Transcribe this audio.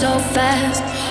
so fast.